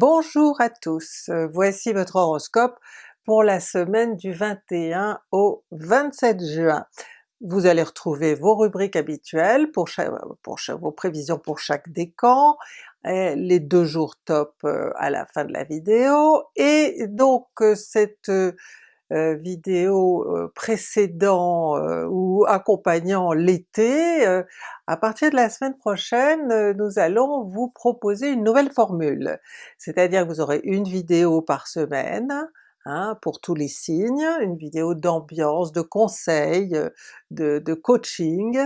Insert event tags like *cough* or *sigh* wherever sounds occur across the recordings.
Bonjour à tous, euh, voici votre horoscope pour la semaine du 21 au 27 juin. Vous allez retrouver vos rubriques habituelles pour, vos prévisions pour chaque décan, les deux jours top euh, à la fin de la vidéo, et donc euh, cette euh, vidéo euh, précédant euh, ou accompagnant l'été, à partir de la semaine prochaine nous allons vous proposer une nouvelle formule. C'est-à-dire que vous aurez une vidéo par semaine, Hein, pour tous les signes, une vidéo d'ambiance, de conseils, de, de coaching,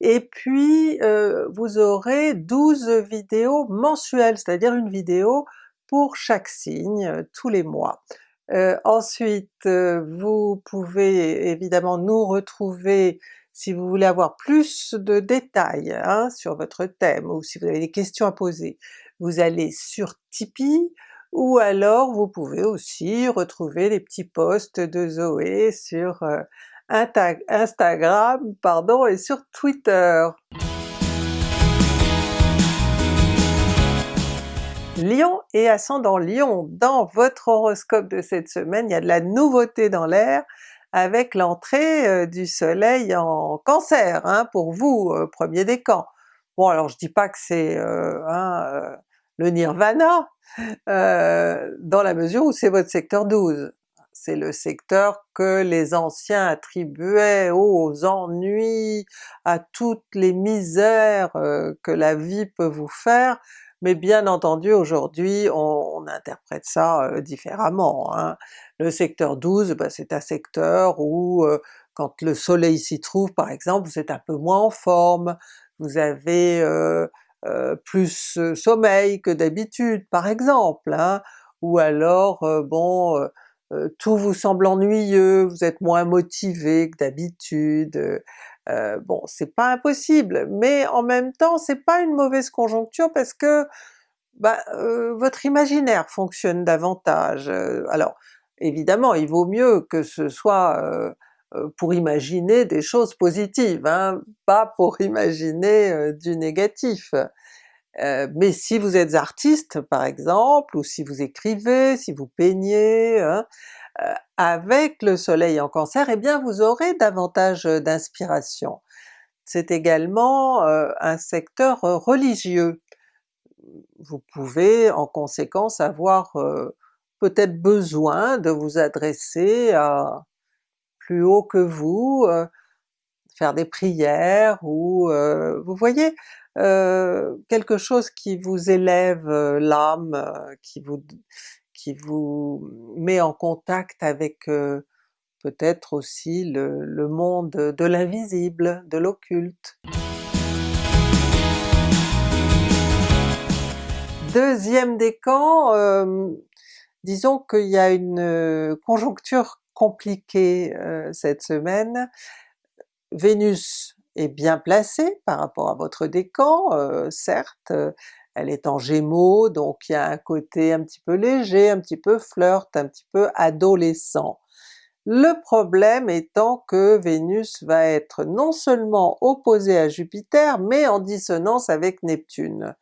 et puis euh, vous aurez 12 vidéos mensuelles, c'est-à-dire une vidéo pour chaque signe tous les mois. Euh, ensuite, euh, vous pouvez évidemment nous retrouver si vous voulez avoir plus de détails hein, sur votre thème ou si vous avez des questions à poser. Vous allez sur Tipeee, ou alors vous pouvez aussi retrouver les petits posts de Zoé sur euh, Instagram pardon, et sur Twitter. Lion et ascendant Lion, dans votre horoscope de cette semaine, il y a de la nouveauté dans l'air avec l'entrée euh, du soleil en Cancer, hein, pour vous, euh, premier décan. Bon alors je dis pas que c'est euh, hein, le nirvana, dans la mesure où c'est votre secteur 12. C'est le secteur que les anciens attribuaient aux ennuis, à toutes les misères que la vie peut vous faire, mais bien entendu aujourd'hui on, interprète ça euh, différemment. Hein. Le secteur 12, bah, c'est un secteur où euh, quand le soleil s'y trouve par exemple, vous êtes un peu moins en forme, vous avez euh, plus sommeil que d'habitude par exemple, hein. ou alors bon tout vous semble ennuyeux, vous êtes moins motivé que d'habitude, euh, bon c'est pas impossible, mais en même temps c'est pas une mauvaise conjoncture parce que bah, euh, votre imaginaire fonctionne davantage. Euh, alors évidemment il vaut mieux que ce soit pour imaginer des choses positives, hein, pas pour *laughs* imaginer du négatif. Mais si vous êtes artiste par exemple, ou si vous écrivez, si vous peignez, hein, euh, avec le soleil en Cancer, eh bien vous aurez davantage d'inspiration. C'est également euh, un secteur euh, religieux. Vous pouvez en conséquence avoir peut-être besoin de vous adresser à plus haut que vous, faire des prières ou vous voyez, quelque chose qui vous élève l'âme, qui vous qui vous met en contact avec euh, peut-être aussi le, monde de l'invisible, de l'occulte. Deuxième décan, euh, disons qu'il y a une euh, conjoncture compliquée cette semaine. Vénus est bien placée par rapport à votre décan, certes, elle est en Gémeaux, donc il y a un côté un petit peu léger, un petit peu flirt, un petit peu adolescent. Le problème étant que Vénus va être non seulement opposée à Jupiter, mais en dissonance avec Neptune.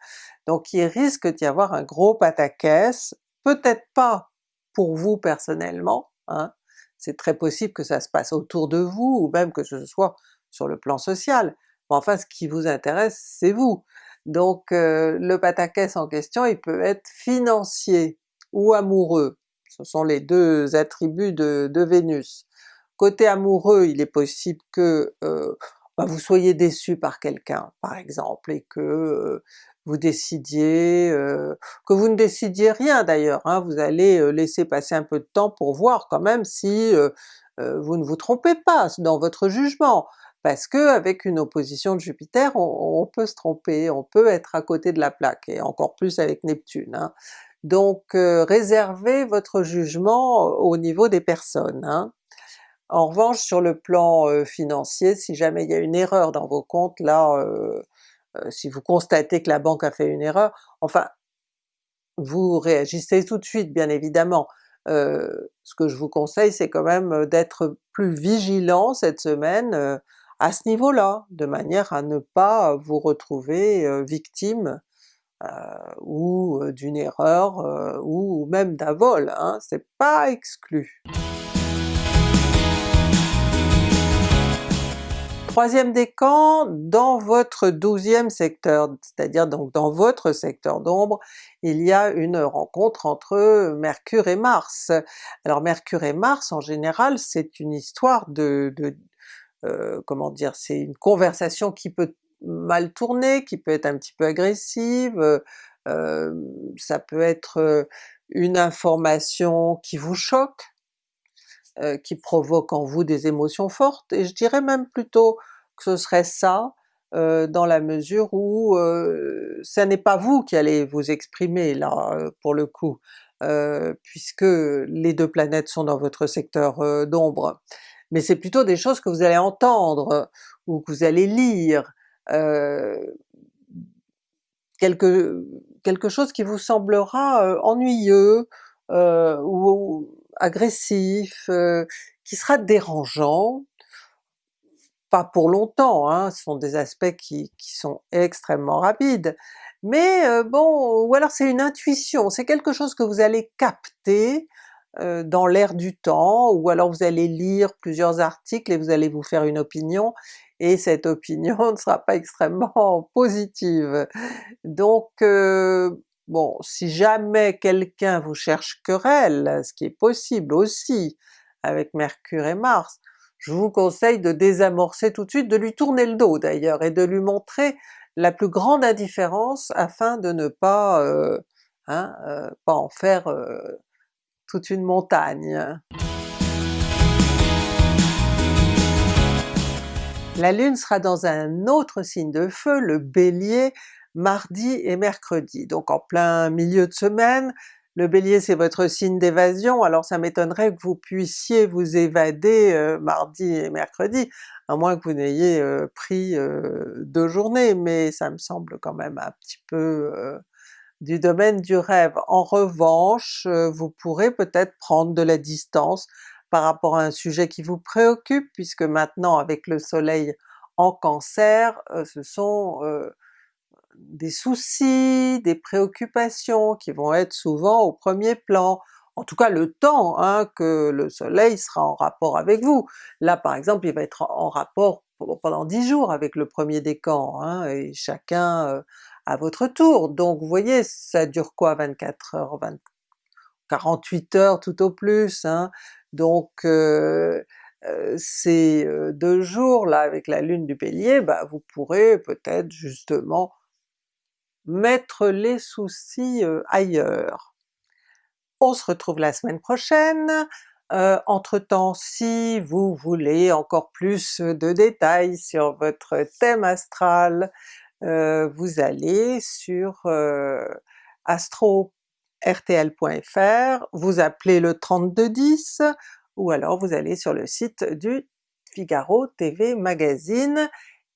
Donc il risque d'y avoir un gros pataquès, peut-être pas pour vous personnellement, hein, c'est très possible que ça se passe autour de vous, ou même que ce soit sur le plan social, mais enfin ce qui vous intéresse c'est vous. Donc euh, le pataquès en question il peut être financier ou amoureux, ce sont les deux attributs de, Vénus. Côté amoureux il est possible que euh, bah, vous soyez déçu par quelqu'un par exemple, et que euh, vous décidiez, que vous ne décidiez rien d'ailleurs, hein, vous allez laisser passer un peu de temps pour voir quand même si vous ne vous trompez pas dans votre jugement parce que avec une opposition de Jupiter on, peut se tromper, on peut être à côté de la plaque, et encore plus avec Neptune. Hein. Donc euh, réservez votre jugement au niveau des personnes. Hein. En revanche sur le plan financier, si jamais il y a une erreur dans vos comptes, là si vous constatez que la banque a fait une erreur, enfin vous réagissez tout de suite bien évidemment, ce que je vous conseille c'est quand même d'être plus vigilant cette semaine, à ce niveau-là, de manière à ne pas vous retrouver victime ou d'une erreur, ou même d'un vol, hein, c'est pas exclu. Troisième décan, dans votre douzième secteur, c'est-à-dire donc dans votre secteur d'ombre, il y a une rencontre entre Mercure et Mars. Alors Mercure et Mars en général c'est une histoire de, euh, comment dire, c'est une conversation qui peut mal tourner, qui peut être un petit peu agressive, euh, ça peut être une information qui vous choque, euh, qui provoque en vous des émotions fortes, et je dirais même plutôt que ce serait ça, euh, dans la mesure où euh, ça n'est pas vous qui allez vous exprimer là pour le coup, puisque les deux planètes sont dans votre secteur d'ombre, mais c'est plutôt des choses que vous allez entendre, ou que vous allez lire, quelque, quelque chose qui vous semblera ennuyeux, ou agressif, euh, qui sera dérangeant, pas pour longtemps, hein, ce sont des aspects qui, sont extrêmement rapides, mais euh, bon, ou alors c'est une intuition, c'est quelque chose que vous allez capter euh, dans l'air du temps, ou alors vous allez lire plusieurs articles et vous allez vous faire une opinion, et cette *laughs* opinion ne sera pas extrêmement *laughs* positive. Donc Bon, si jamais quelqu'un vous cherche querelle, ce qui est possible aussi avec Mercure et Mars, je vous conseille de désamorcer tout de suite, de lui tourner le dos d'ailleurs, et de lui montrer la plus grande indifférence afin de ne pas, euh, hein, euh, pas en faire euh, toute une montagne. La Lune sera dans un autre signe de feu, le Bélier, mardi et mercredi, donc en plein milieu de semaine. Le Bélier c'est votre signe d'évasion, alors ça m'étonnerait que vous puissiez vous évader euh, mardi et mercredi, à moins que vous n'ayez euh, pris euh, deux journées, mais ça me semble quand même un petit peu du domaine du rêve. En revanche, vous pourrez peut-être prendre de la distance par rapport à un sujet qui vous préoccupe, puisque maintenant avec le soleil en Cancer, ce sont des soucis, des préoccupations qui vont être souvent au premier plan, en tout cas le temps hein, que le soleil sera en rapport avec vous. Là par exemple il va être en rapport pendant 10 jours avec le premier décan, hein, et chacun euh, à votre tour. Donc vous voyez, ça dure quoi 24 heures, 48 heures tout au plus, hein? donc euh, euh, ces deux jours là avec la lune du Bélier, bah, vous pourrez peut-être justement mettre les soucis ailleurs. On se retrouve la semaine prochaine, euh, entre-temps si vous voulez encore plus de détails sur votre thème astral, euh, vous allez sur euh, astro-rtl.fr, vous appelez le 3210, ou alors vous allez sur le site du Figaro TV Magazine,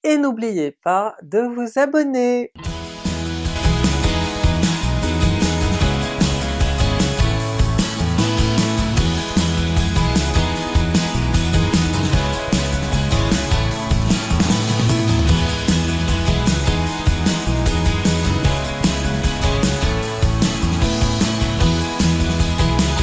et n'oubliez pas de vous abonner!